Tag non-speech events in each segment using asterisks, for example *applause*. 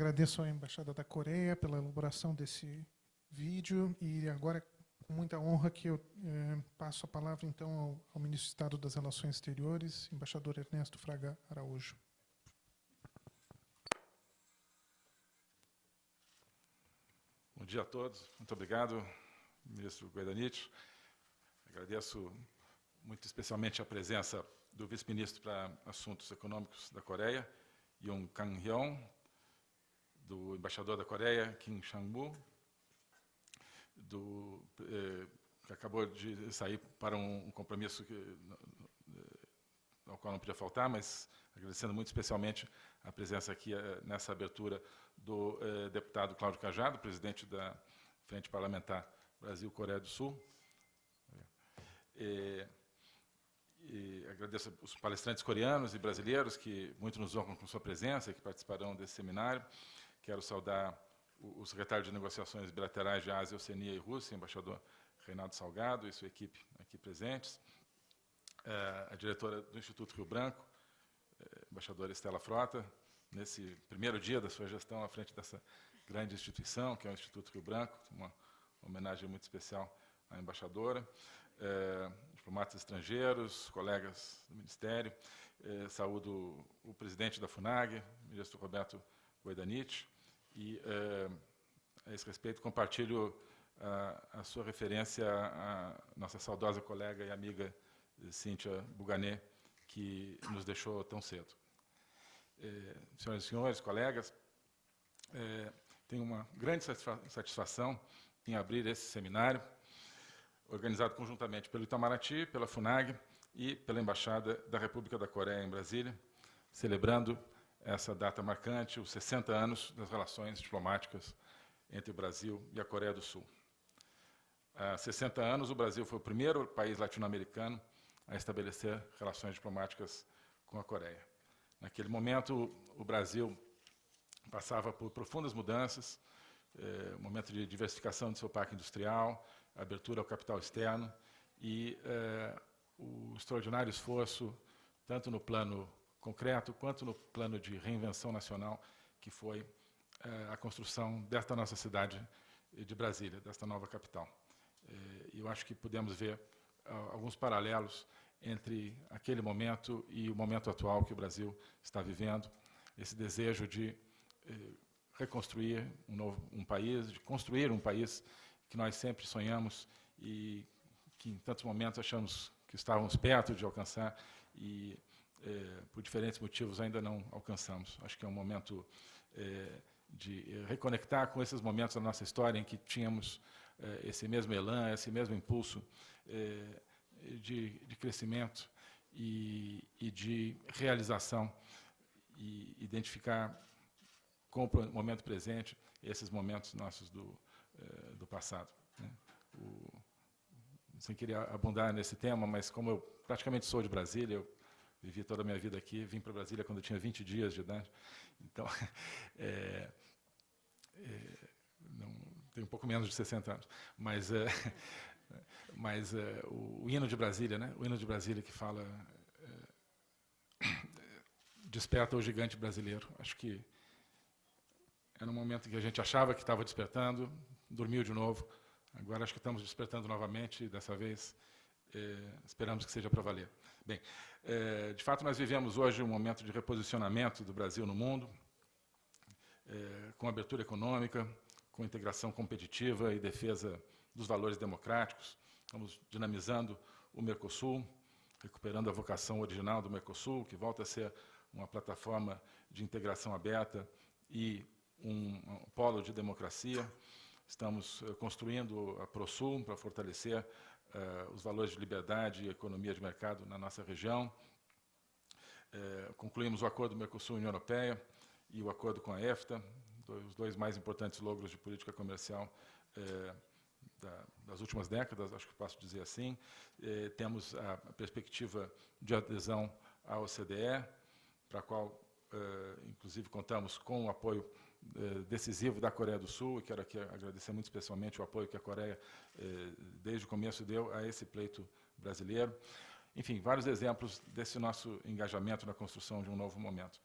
agradeço à Embaixada da Coreia pela elaboração desse vídeo e agora, com muita honra, que eu eh, passo a palavra, então, ao, ao Ministro de Estado das Relações Exteriores, embaixador Ernesto Fraga Araújo. Bom dia a todos. Muito obrigado, ministro Guedanich. Agradeço muito especialmente a presença do vice-ministro para Assuntos Econômicos da Coreia, Yoon Kang-hyun, do embaixador da Coreia, Kim Sang-mu, do, eh, que acabou de sair para um, um compromisso que, ao qual não podia faltar, mas agradecendo muito especialmente a presença aqui eh, nessa abertura do eh, deputado Cláudio Cajado, presidente da Frente Parlamentar Brasil-Coreia do Sul. E, e agradeço os palestrantes coreanos e brasileiros que muito nos honram com sua presença e que participarão desse seminário. Quero saudar o, secretário de Negociações Bilaterais de Ásia, Oceania e Rússia, embaixador Reinaldo Salgado e sua equipe aqui presentes, eh, a diretora do Instituto Rio Branco, eh, embaixadora Estela Frota, nesse primeiro dia da sua gestão à frente dessa grande instituição, que é o Instituto Rio Branco, uma homenagem muito especial à embaixadora, eh, diplomatas estrangeiros, colegas do Ministério, saúdo o presidente da FUNAG, ministro Roberto Guaidanich, e, eh, a esse respeito, compartilho a, a sua referência à nossa saudosa colega e amiga Cíntia Buganet, que nos deixou tão cedo. Eh, senhoras e senhores, colegas, eh, tenho uma grande satisfação em abrir esse seminário, organizado conjuntamente pelo Itamaraty, pela FUNAG e pela Embaixada da República da Coreia em Brasília, celebrando essa data marcante, os 60 anos das relações diplomáticas entre o Brasil e a Coreia do Sul. Há 60 anos, o Brasil foi o primeiro país latino-americano a estabelecer relações diplomáticas com a Coreia. Naquele momento, o Brasil passava por profundas mudanças, eh, momento de diversificação do seu parque industrial, abertura ao capital externo e eh, o extraordinário esforço, tanto no plano concreto quanto no plano de reinvenção nacional, que foi eh, a construção desta nossa cidade de Brasília, desta nova capital. Eh, eu acho que podemos ver alguns paralelos entre aquele momento e o momento atual que o Brasil está vivendo, esse desejo de eh, reconstruir um novo um país, de construir um país que nós sempre sonhamos e que em tantos momentos achamos que estávamos perto de alcançar e eh, por diferentes motivos ainda não alcançamos. Acho que é um momento eh, de reconectar com esses momentos da nossa história em que tínhamos eh, esse mesmo elan, esse mesmo impulso eh, de, de, crescimento e, e, de realização e identificar com o momento presente esses momentos nossos do, eh, do passado. Né? O, sem querer abundar nesse tema, mas como eu praticamente sou de Brasília, eu vivi toda a minha vida aqui, vim para Brasília quando eu tinha 20 dias de idade, então, *laughs* é, é, não, tenho um pouco menos de 60 anos, mas, é, *laughs* mas é, o, o, hino de Brasília, né, o hino de Brasília que fala é, desperta o gigante brasileiro, acho que era um momento que a gente achava que estava despertando, dormiu de novo, agora acho que estamos despertando novamente, dessa vez eh, esperamos que seja para valer. Bem, eh, de fato, nós vivemos hoje um momento de reposicionamento do Brasil no mundo, eh, com abertura econômica, com integração competitiva e defesa dos valores democráticos. Estamos dinamizando o Mercosul, recuperando a vocação original do Mercosul, que volta a ser uma plataforma de integração aberta e um, um polo de democracia. Estamos construindo a ProSul para fortalecer uh, os valores de liberdade e economia de mercado na nossa região. Uh, concluímos o acordo Mercosul-União Europeia e o acordo com a EFTA, dois, os dois mais importantes logros de política comercial uh, da, das últimas décadas, acho que posso dizer assim. temos a perspectiva de adesão à OCDE, para a qual, inclusive, contamos com o apoio decisivo da Coreia do Sul, e quero aqui agradecer muito especialmente o apoio que a Coreia, eh, desde o começo, deu a esse pleito brasileiro. Enfim, vários exemplos desse nosso engajamento na construção de um novo momento.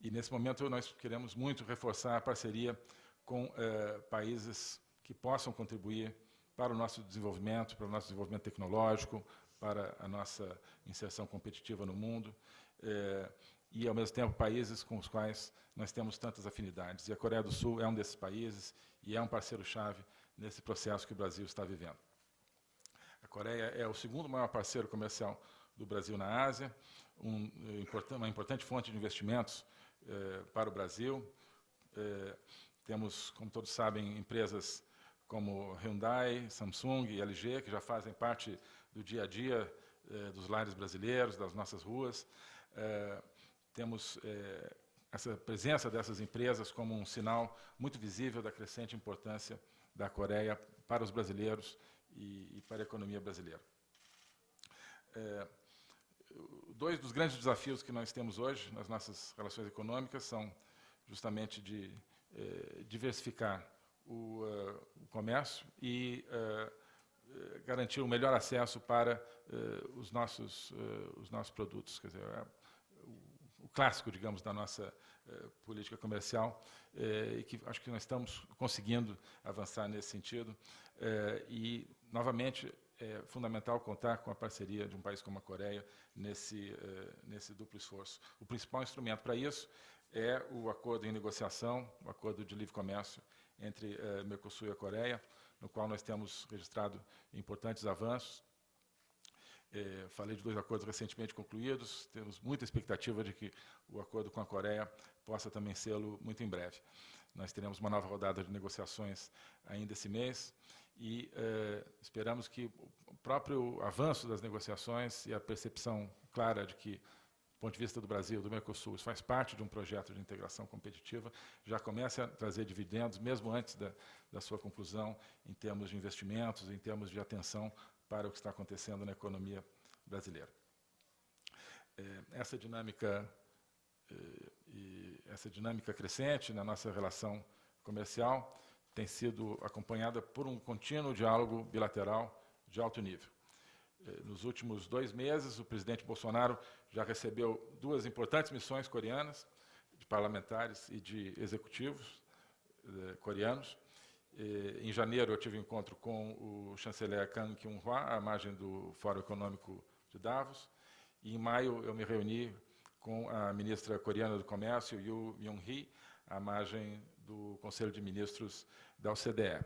E, nesse momento, nós queremos muito reforçar a parceria com eh, países que possam contribuir para o nosso desenvolvimento, para o nosso desenvolvimento tecnológico, para a nossa inserção competitiva no mundo, eh, e, ao mesmo tempo, países com os quais nós temos tantas afinidades. E a Coreia do Sul é um desses países e é um parceiro-chave nesse processo que o Brasil está vivendo. A Coreia é o segundo maior parceiro comercial do Brasil na Ásia, um, uma importante fonte de investimentos eh, para o Brasil. Eh, temos, como todos sabem, empresas como Hyundai, Samsung e LG, que já fazem parte do dia a dia eh, dos lares brasileiros, das nossas ruas. Eh, temos eh, essa presença dessas empresas como um sinal muito visível da crescente importância da Coreia para os brasileiros e, e para a economia brasileira. É, dois dos grandes desafios que nós temos hoje nas nossas relações econômicas são justamente de eh, diversificar o, uh, o, comércio e uh, garantir o um melhor acesso para uh, os, nossos, os nossos produtos. Quer dizer, o, clássico, digamos, da nossa política comercial, e que acho que nós estamos conseguindo avançar nesse sentido. e, novamente, é fundamental contar com a parceria de um país como a Coreia nesse, uh, nesse duplo esforço. O principal instrumento para isso é o acordo em negociação, o acordo de livre comércio entre uh, Mercosul e a Coreia, no qual nós temos registrado importantes avanços. É, falei de dois acordos recentemente concluídos, temos muita expectativa de que o acordo com a Coreia possa também sê-lo muito em breve. Nós teremos uma nova rodada de negociações ainda esse mês, e eh, esperamos que o próprio avanço das negociações e a percepção clara de que, do ponto de vista do Brasil, do Mercosul, isso faz parte de um projeto de integração competitiva, já comece a trazer dividendos, mesmo antes da, da sua conclusão, em termos de investimentos, em termos de atenção para o que está acontecendo na economia brasileira. Eh, essa dinâmica eh, e essa dinâmica crescente na nossa relação comercial tem sido acompanhada por um contínuo diálogo bilateral de alto nível. Eh, nos últimos dois meses, o presidente Bolsonaro já recebeu duas importantes missões coreanas, de parlamentares e de executivos coreanos. Eh, em janeiro, eu tive um encontro com o chanceler Kang Kyung-hwa, à margem do Fórum Econômico de Davos. E, em maio, eu me reuni com a ministra coreana do Comércio, Yoo Myung-hee, à margem do Conselho de Ministros da OCDE.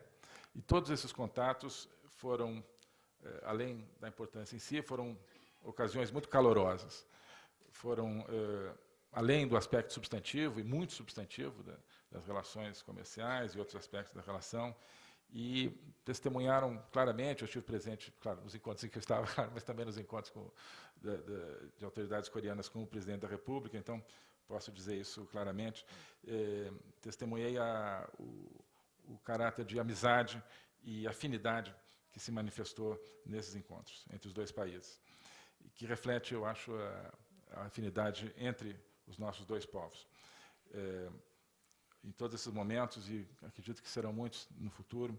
E todos esses contatos foram, eh, além da importância em si, foram ocasiões muito calorosas. Foram, eh, além do aspecto substantivo, e muito substantivo, das relações comerciais e outros aspectos da relação, e testemunharam claramente, eu estive presente, claro, nos encontros em que eu estava, *laughs* mas também nos encontros com, de, de, de autoridades coreanas com o presidente da República, então posso dizer isso claramente, eh, testemunhei a, o, o caráter de amizade e afinidade que se manifestou nesses encontros entre os dois países, que reflete, eu acho, a, a afinidade entre os nossos dois povos. É, em todos esses momentos, e acredito que serão muitos no futuro,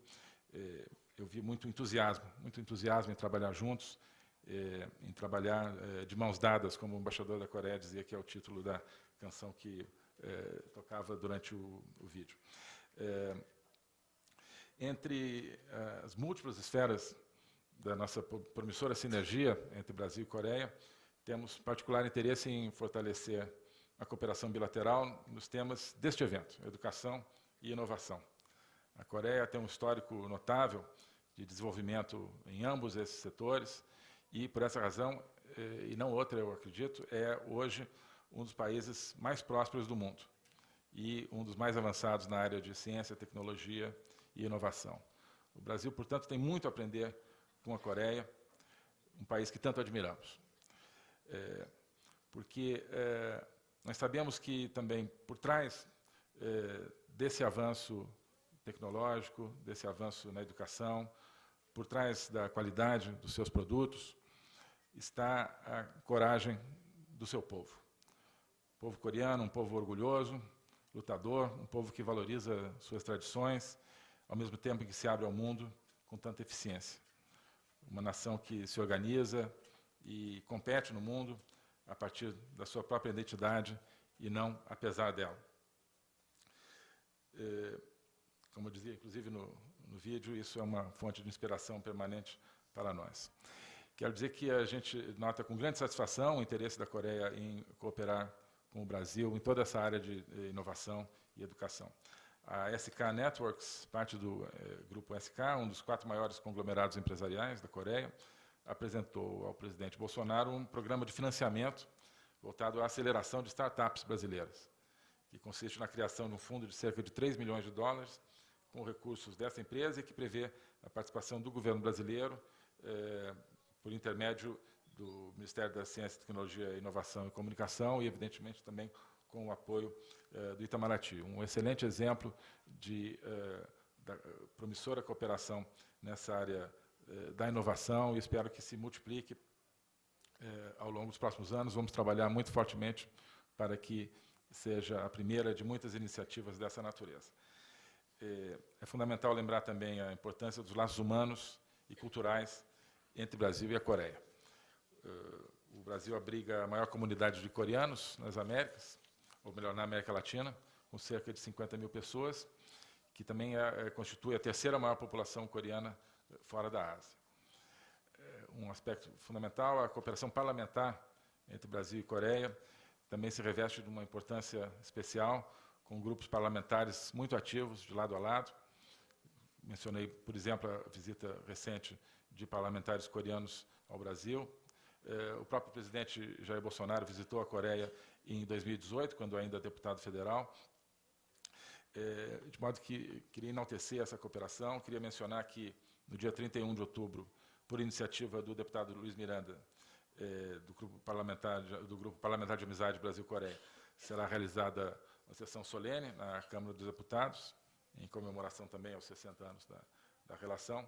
é, eu vi muito entusiasmo, muito entusiasmo em trabalhar juntos, é, em trabalhar é, de mãos dadas, como o embaixador da Coreia dizia que é o título da canção que tocava durante o, o vídeo. Entre as múltiplas esferas da nossa promissora sinergia entre Brasil e Coreia, temos particular interesse em fortalecer a cooperação bilateral nos temas deste evento, educação e inovação. A Coreia tem um histórico notável de desenvolvimento em ambos esses setores e, por essa razão, eh, e não outra, eu acredito, é hoje um dos países mais prósperos do mundo e um dos mais avançados na área de ciência, tecnologia e inovação. O Brasil, portanto, tem muito a aprender com a Coreia, um país que tanto admiramos. É, porque é, nós sabemos que também por trás é, desse avanço tecnológico, desse avanço na educação, por trás da qualidade dos seus produtos, está a coragem do seu povo. O povo coreano, um povo orgulhoso, lutador, um povo que valoriza suas tradições, ao mesmo tempo em que se abre ao mundo com tanta eficiência. Uma nação que se organiza e compete no mundo a partir da sua própria identidade e não apesar dela. É, como eu dizia, inclusive, no, no vídeo, isso é uma fonte de inspiração permanente para nós. Quero dizer que a gente nota com grande satisfação o interesse da Coreia em cooperar com o Brasil em toda essa área de inovação e educação. A SK Networks, parte do eh, grupo SK, um dos quatro maiores conglomerados empresariais da Coreia, apresentou ao presidente Bolsonaro um programa de financiamento voltado à aceleração de startups brasileiras, que consiste na criação de um fundo de cerca de 3 milhões de dólares com recursos dessa empresa e que prevê a participação do governo brasileiro eh, por intermédio do Ministério da Ciência, Tecnologia, Inovação e Comunicação e, evidentemente, também com o apoio eh, do Itamaraty. Um excelente exemplo de eh, promissora cooperação nessa área da inovação e espero que se multiplique eh, ao longo dos próximos anos. Vamos trabalhar muito fortemente para que seja a primeira de muitas iniciativas dessa natureza. É, é fundamental lembrar também a importância dos laços humanos e culturais entre o Brasil e a Coreia. O Brasil abriga a maior comunidade de coreanos nas Américas, ou melhor, na América Latina, com cerca de 50 mil pessoas, que também é, constitui a terceira maior população coreana eh, fora da Ásia. É, um aspecto fundamental, a cooperação parlamentar entre Brasil e Coreia, também se reveste de uma importância especial, com grupos parlamentares muito ativos, de lado a lado. Mencionei, por exemplo, a visita recente de parlamentares coreanos ao Brasil. É, o próprio presidente Jair Bolsonaro visitou a Coreia em 2018, quando ainda deputado federal. É, de modo que queria enaltecer essa cooperação, queria mencionar que no dia 31 de outubro, por iniciativa do deputado Luiz Miranda, é, do, grupo parlamentar, do Grupo Parlamentar de Amizade Brasil-Coreia, será realizada uma sessão solene na Câmara dos Deputados, em comemoração também aos 60 anos da, da relação,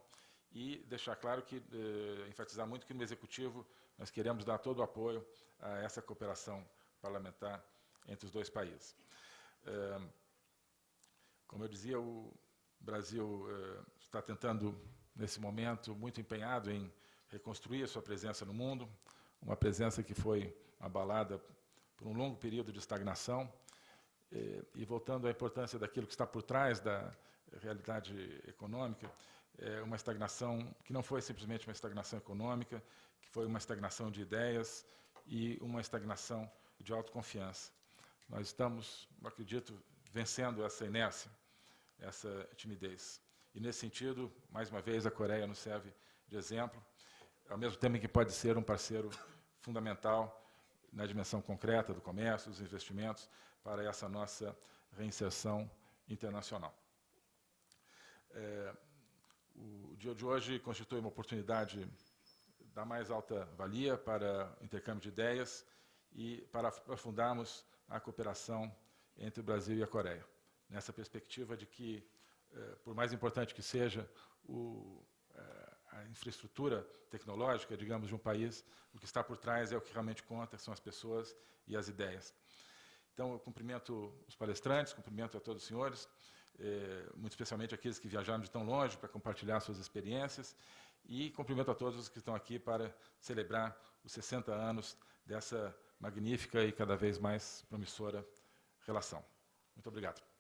e deixar claro que, eh, enfatizar muito que no Executivo nós queremos dar todo o apoio a essa cooperação parlamentar entre os dois países. É, como eu dizia, o Brasil está tentando, nesse momento, muito empenhado em reconstruir a sua presença no mundo, uma presença que foi abalada por um longo período de estagnação, e voltando à importância daquilo que está por trás da realidade econômica, é uma estagnação que não foi simplesmente uma estagnação econômica, que foi uma estagnação de ideias e uma estagnação de autoconfiança. Nós estamos, acredito, vencendo essa inércia, essa timidez. E, nesse sentido, mais uma vez, a Coreia nos serve de exemplo, ao mesmo tempo em que pode ser um parceiro fundamental na dimensão concreta do comércio, dos investimentos, para essa nossa reinserção internacional. É, o dia de hoje constitui uma oportunidade da mais alta valia para intercâmbio de ideias e para aprofundarmos a cooperação entre o Brasil e a Coreia, nessa perspectiva de que, por mais importante que seja o, eh, a infraestrutura tecnológica, digamos, de um país, o que está por trás é o que realmente conta, são as pessoas e as ideias. Então, eu cumprimento os palestrantes, cumprimento a todos os senhores, eh, muito especialmente aqueles que viajaram de tão longe para compartilhar suas experiências, e cumprimento a todos os que estão aqui para celebrar os 60 anos dessa magnífica e cada vez mais promissora relação. Muito obrigado.